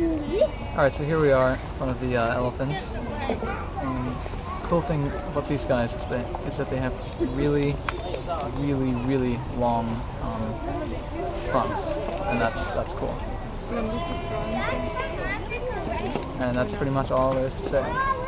Alright, so here we are one of the uh, elephants. Um, cool thing about these guys is that, is that they have really, really, really long um, fronts, and that's that's cool. And that's pretty much all there is to say.